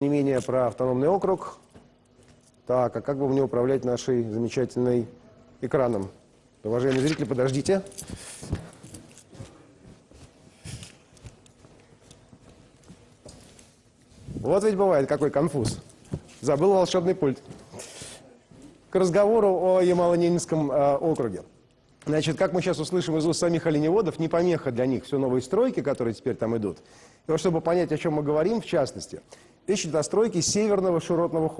не менее про автономный округ. Так, а как бы мне управлять нашей замечательной экраном? Уважаемые зрители, подождите. Вот ведь бывает какой конфуз. Забыл волшебный пульт. К разговору о Ямало-Ненецком э, округе. Значит, как мы сейчас услышим из уст самих оленеводов, не помеха для них все новые стройки, которые теперь там идут. И вот чтобы понять, о чем мы говорим, в частности, речь идет о стройке северного широтного.